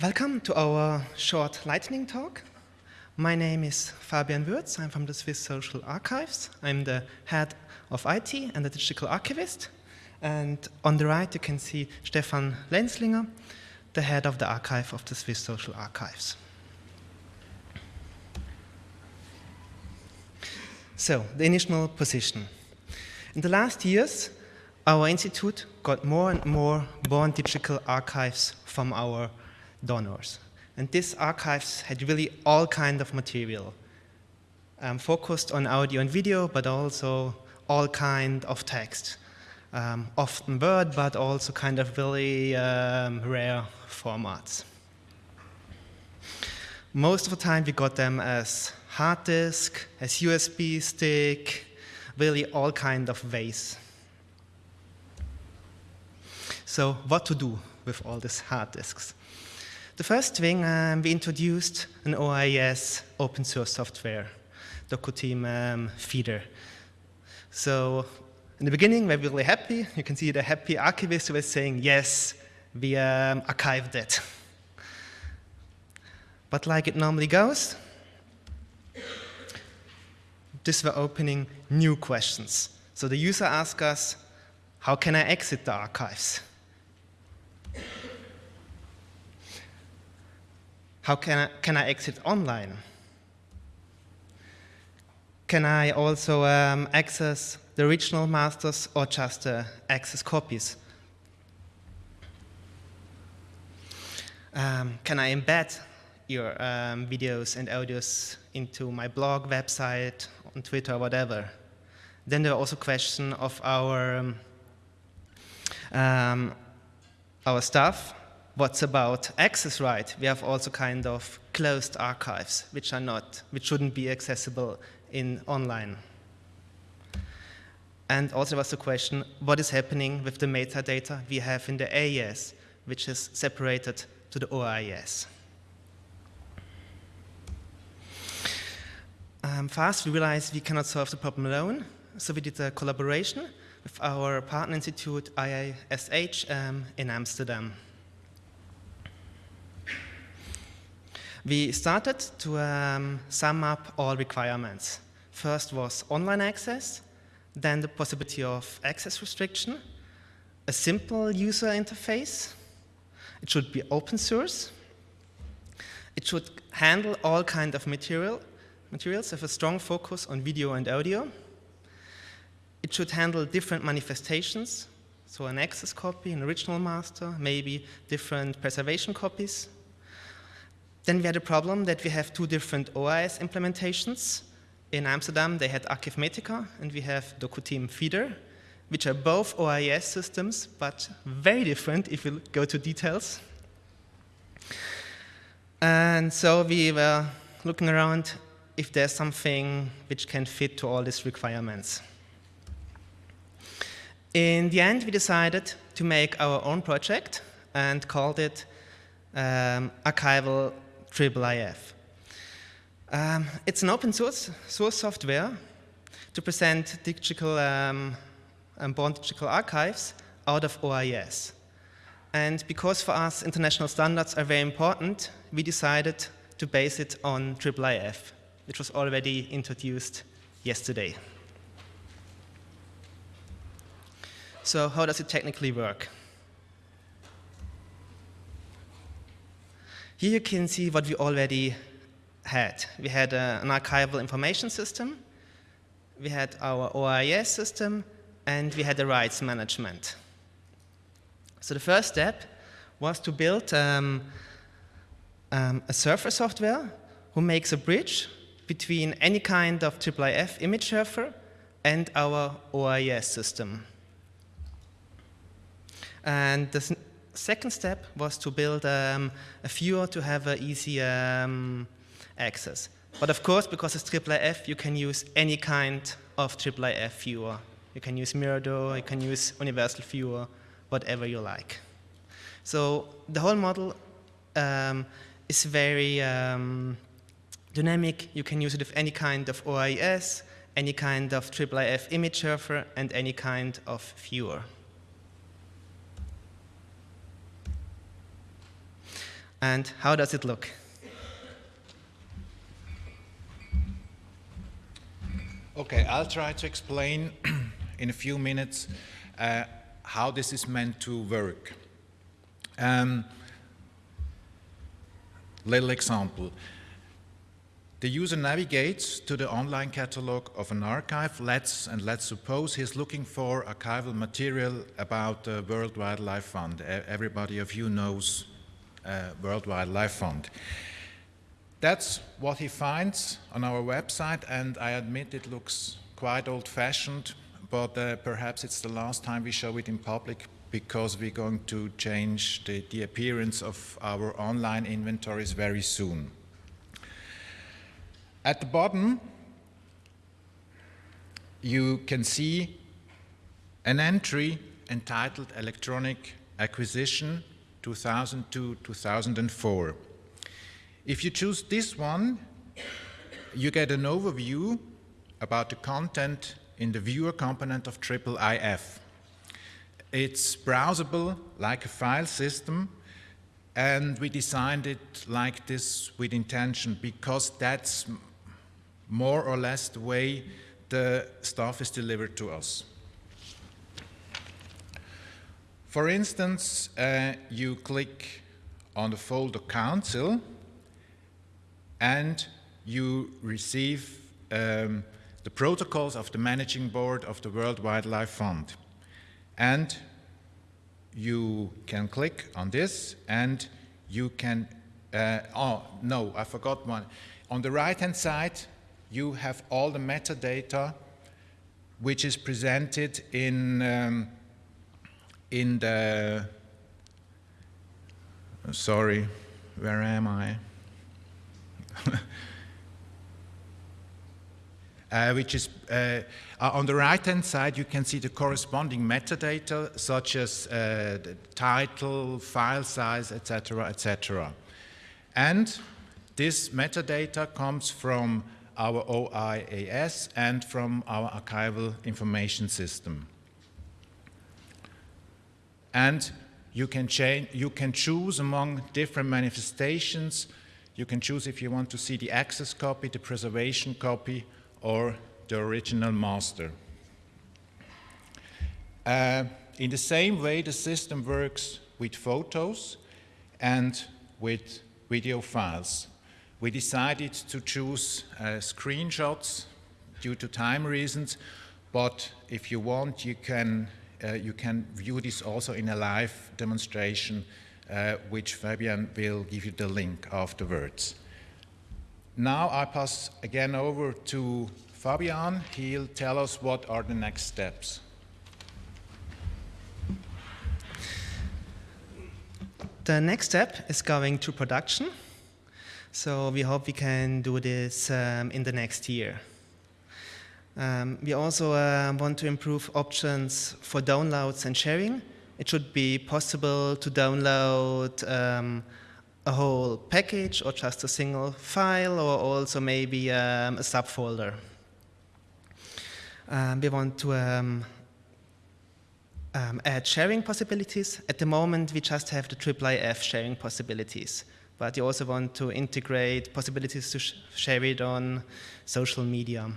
Welcome to our short lightning talk. My name is Fabian Würz. I'm from the Swiss Social Archives. I'm the head of IT and the digital archivist. And on the right, you can see Stefan Lenzlinger, the head of the archive of the Swiss Social Archives. So, the initial position. In the last years, our institute got more and more born digital archives from our donors. And these archives had really all kind of material, um, focused on audio and video, but also all kind of text. Um, often Word, but also kind of really um, rare formats. Most of the time we got them as hard disk, as USB stick, really all kind of ways. So what to do with all these hard disks? The first thing, um, we introduced an OIS open source software, DocuTeam um, Feeder. So in the beginning, we were really happy. You can see the happy archivist who was saying, yes, we um, archived it. But like it normally goes, this were opening new questions. So the user asked us, how can I exit the archives? How can I, can I exit online? Can I also um, access the original masters or just uh, access copies? Um, can I embed your um, videos and audios into my blog, website, on Twitter, whatever. Then there are also questions of our, um, um, our stuff. What's about access right? We have also kind of closed archives, which are not, which shouldn't be accessible in online. And also was the question, what is happening with the metadata we have in the AIS, which is separated to the OIS? Um, fast, we realized we cannot solve the problem alone, so we did a collaboration with our partner institute, IISH, um, in Amsterdam. We started to um, sum up all requirements. First was online access, then the possibility of access restriction, a simple user interface, it should be open source, it should handle all kind of material materials have a strong focus on video and audio. It should handle different manifestations, so an access copy, an original master, maybe different preservation copies. Then we had a problem that we have two different OIS implementations. In Amsterdam, they had Archivematica, and we have DocuTeam Feeder, which are both OIS systems, but very different if we go to details. And so we were looking around if there's something which can fit to all these requirements. In the end, we decided to make our own project and called it um, Archival IIIF. Um, it's an open source, source software to present digital um, and born digital archives out of OAIS. And because for us international standards are very important, we decided to base it on IIIF, which was already introduced yesterday. So how does it technically work? Here you can see what we already had. We had uh, an archival information system, we had our OIS system, and we had the rights management. So the first step was to build um, um, a server software who makes a bridge between any kind of IIIF image server and our OIS system. And the second step was to build um, a viewer to have an easy um, access. But of course, because it's IIIF, you can use any kind of IIIF viewer. You can use Mirador, you can use Universal Viewer, whatever you like. So the whole model um, is very um, dynamic. You can use it with any kind of OIS, any kind of IIIF image server, and any kind of viewer. And how does it look? Okay, I'll try to explain in a few minutes uh, how this is meant to work. Um, little example. The user navigates to the online catalog of an archive. Let's, and let's suppose he's looking for archival material about the World Wildlife Fund. Everybody of you knows uh, World Wildlife Fund. That's what he finds on our website, and I admit it looks quite old-fashioned, but uh, perhaps it's the last time we show it in public because we're going to change the, the appearance of our online inventories very soon. At the bottom, you can see an entry entitled Electronic Acquisition 2002-2004. If you choose this one, you get an overview about the content in the viewer component of IIIF. It's browsable like a file system, and we designed it like this with intention because that's more or less the way the stuff is delivered to us. For instance, uh, you click on the folder Council and you receive um, the protocols of the managing board of the World Wildlife Fund. And you can click on this and you can, uh, oh, no, I forgot one. On the right-hand side, you have all the metadata which is presented in, um, in the, sorry, where am I? uh, which is uh, on the right-hand side, you can see the corresponding metadata, such as uh, the title, file size, etc., etc. And this metadata comes from our OAIS and from our archival information system. And you can, change, you can choose among different manifestations. You can choose if you want to see the access copy, the preservation copy, or the original master. Uh, in the same way, the system works with photos and with video files. We decided to choose uh, screenshots due to time reasons, but if you want, you can, you can view this also in a live demonstration, uh, which Fabian will give you the link afterwards. Now I pass again over to Fabian. He'll tell us what are the next steps. The next step is going to production. So we hope we can do this um, in the next year. Um, we also uh, want to improve options for downloads and sharing. It should be possible to download um, a whole package or just a single file or also maybe um, a subfolder. Um, we want to um, add sharing possibilities. At the moment, we just have the IIIF sharing possibilities but you also want to integrate possibilities to sh share it on social media.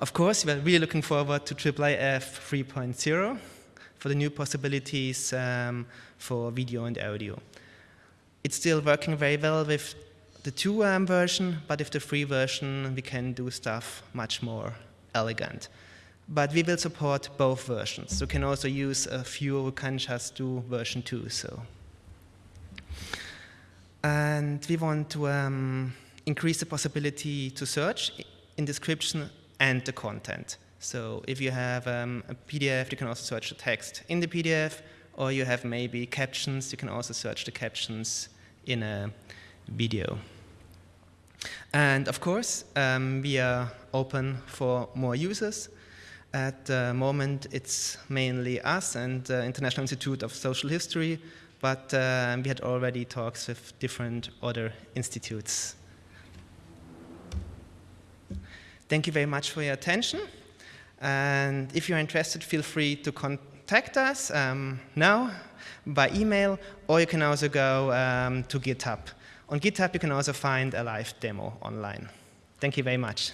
Of course, we're really looking forward to IIIF 3.0 for the new possibilities um, for video and audio. It's still working very well with the 2 um, version, but with the free version, we can do stuff much more elegant. But we will support both versions. You can also use a few who can just do version 2. So. And we want to um, increase the possibility to search in description and the content. So if you have um, a PDF, you can also search the text in the PDF, or you have maybe captions, you can also search the captions in a video. And of course, um, we are open for more users. At the moment, it's mainly us and the International Institute of Social History but uh, we had already talks with different other institutes. Thank you very much for your attention. And if you're interested, feel free to, contact us um, now by email, or you can also go um, to GitHub. On GitHub, you can also find a live demo online. Thank you very much.